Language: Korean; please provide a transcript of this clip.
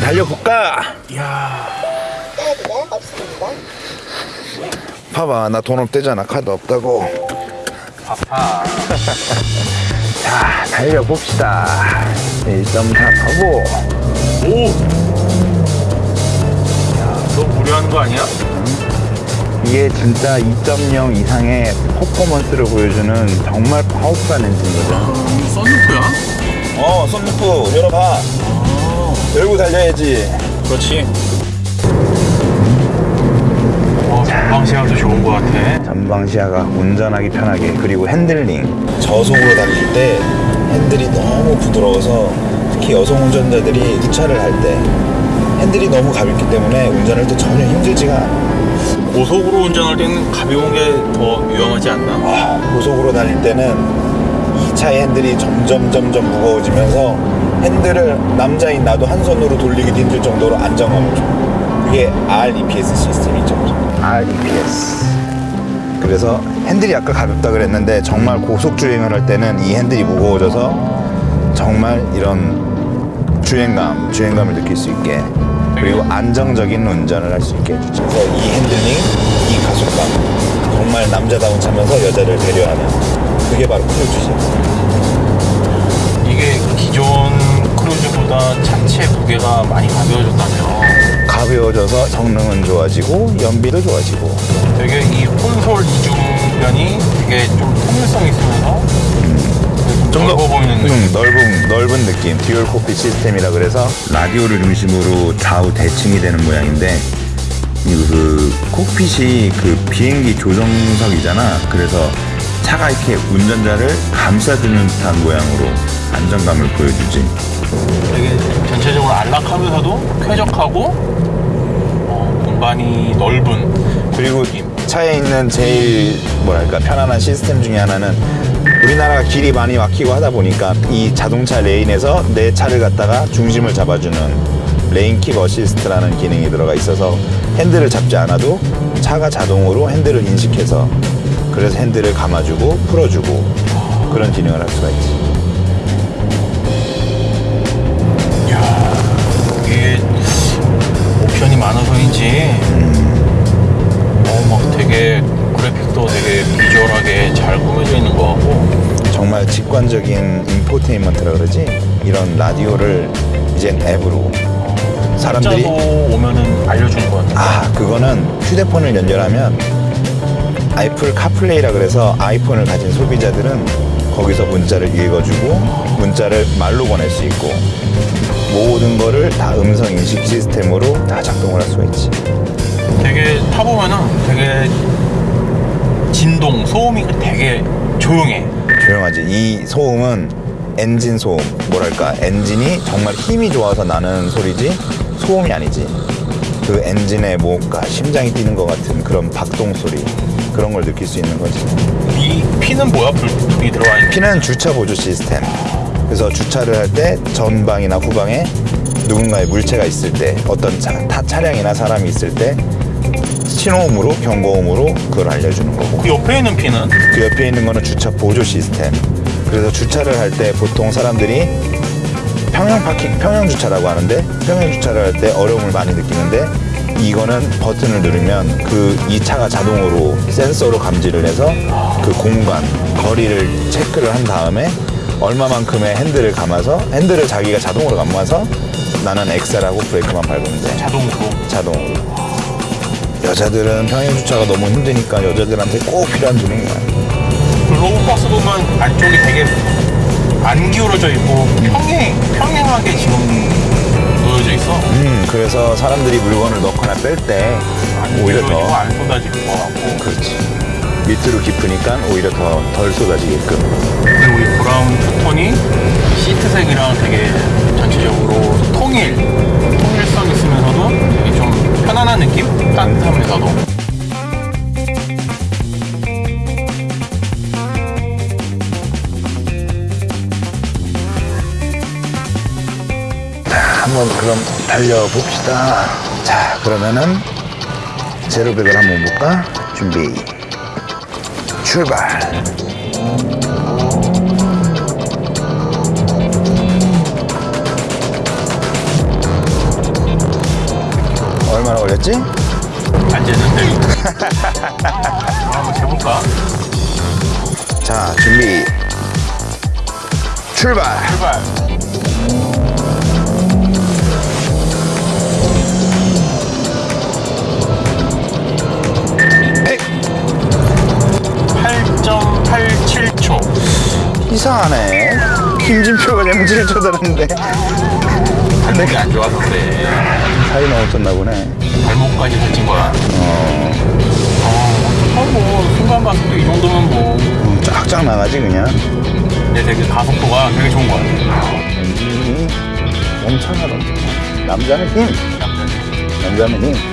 달려볼까? 카드가 없습니다. 봐봐 나 돈 없대잖아 카드 없다고 아파. 자 달려봅시다 1.4 터보 오! 야, 너 무료한 거 아니야? 이게 진짜 2.0 이상의 퍼포먼스를 보여주는 정말 파워풀한 엔진이거든 썬루프야? 어 선루프 열어봐 열고 달려야지 그렇지. 어, 전방 시야도 좋은 거 같아. 전방 시야가 운전하기 편하게 그리고 핸들링 저속으로 달릴 때 핸들이 너무 부드러워서 특히 여성 운전자들이 주차를 할 때 핸들이 너무 가볍기 때문에 운전할 때 전혀 힘들지가 않아 고속으로 운전할 때는 가벼운 게 더 위험하지 않나? 아, 고속으로 달릴 때는 이 차의 핸들이 점점 점점 무거워지면서 핸들을 남자인 나도 한 손으로 돌리기도 힘들 정도로 안정감을 줘. 그게 REPS 시스템이죠. REPS. 그래서 핸들이 아까 가볍다 그랬는데 정말 고속 주행을 할 때는 이 핸들이 무거워져서 정말 이런 주행감, 주행감을 느낄 수 있게 그리고 안정적인 운전을 할 수 있게 해주죠. 그래서 이 핸들링, 이 가속감 정말 남자다운 차면서 여자를 배려하는 그게 바로 크루즈죠. 기존 크루즈보다 차체 무게가 많이 가벼워졌다며. 가벼워져서 성능은 좋아지고 연비도 좋아지고 되게 이 콘솔 이중면이 되게 좀 통일성 있으면서 좀 넓어 보이는 느낌. 음, 넓은 넓은 느낌 dual cockpit 시스템이라 그래서 라디오를 중심으로 좌우 대칭이 되는 모양인데 이거 그 cockpit이 그 비행기 조정석이잖아 그래서 차가 이렇게 운전자를 감싸주는 듯한 모양으로 안정감을 보여주지 되게 전체적으로 안락하면서도 쾌적하고 어, 공간이 넓은 그리고 차에 있는 제일 뭐랄까 편안한 시스템 중에 하나는 우리나라가 길이 많이 막히고 하다 보니까 이 자동차 lane에서 내 차를 갖다가 중심을 잡아주는 Lane Keep Assist라는 기능이 들어가 있어서 핸들을 잡지 않아도 차가 자동으로 핸들을 인식해서 그래서 핸들을 감아주고 풀어주고 그런 기능을 할 수가 있지. 많아서인지. 어막 되게 그래픽도 되게 비주얼하게 잘 꾸며져 있는 것 같고. 정말 직관적인 인포테인먼트라 그러지? 이런 라디오를 이젠 앱으로 사람들이 오면은 알려주는 것 같아 아 그거는 휴대폰을 연결하면 애플 카플레이라 그래서 아이폰을 가진 소비자들은 거기서 문자를 읽어주고 문자를 말로 보낼 수 있고 모든 거를 다 음성 인식 시스템으로 다 작동을 할 수가 있지. 되게 타보면은 되게 진동 소음이 되게 조용해. 조용하지. 이 소음은 엔진 소음. 뭐랄까? 엔진이 정말 힘이 좋아서 나는 소리지 소음이 아니지. 그 엔진의 뭔가 심장이 뛰는 것 같은 그런 박동 소리 그런 걸 느낄 수 있는 거지. 이 피는 뭐야? 불이 들어가 있는. P는 주차 보조 시스템. 그래서 주차를 할 때 전방이나 후방에 누군가의 물체가 있을 때 어떤 차, 타 차량이나 사람이 있을 때 신호음으로 경고음으로 그걸 알려주는 거고 그 옆에 있는 피는 그 옆에 있는 거는 주차 보조 시스템. 그래서 주차를 할 때 보통 사람들이 평형 파킹, 평형 주차라고 하는데 평형 주차를 할 때 어려움을 많이 느끼는데 이거는 버튼을 누르면 그 이 차가 자동으로 센서로 감지를 해서 그 공간, 거리를 체크를 한 다음에 얼마만큼의 핸들을 감아서 핸들을 자기가 자동으로 감아서 나는 엑셀하고 브레이크만 밟으면 돼. 자동으로 자동으로. 여자들은 평형 주차가 너무 힘드니까 여자들한테 꼭 필요한 기능이야. 그 로봇박스 보면 안쪽이 되게 안 기울어져 있고 평행 평행하게 지금 놓여져 있어. 음, 그래서 사람들이 물건을 넣거나 뺄 때 오히려 기울어지고 더안 쏟아질 것 같고. 그렇지. 밑으로 깊으니까 오히려 더 덜 쏟아지게끔. 브라운 투톤이 시트색이랑 되게 전체적으로 통일 통일성 있으면서도 되게 좀 편안한 느낌? 따뜻하면서도. 한번 그럼 달려봅시다. 자, 그러면은 제로백을 한번 볼까? 준비. 출발. 얼마나 걸렸지? 안 재는데. 한번 재볼까? 자 준비 출발 출발. 에이, 8.87초. 이상하네 김진표가 그냥 7초 들었는데 발목이 안 좋아서 그래. 살이 너무 쪘나 보네 발목까지 살찐 거야. 어 어, 어떡하 뭐, 순간 때이 정도면 뭐. 음, 쫙쫙 나가지 그냥 근데 되게 가속도가 되게 좋은 거 같아. 음, 엄청나다 남자는 힘 남자는. 남자는 힘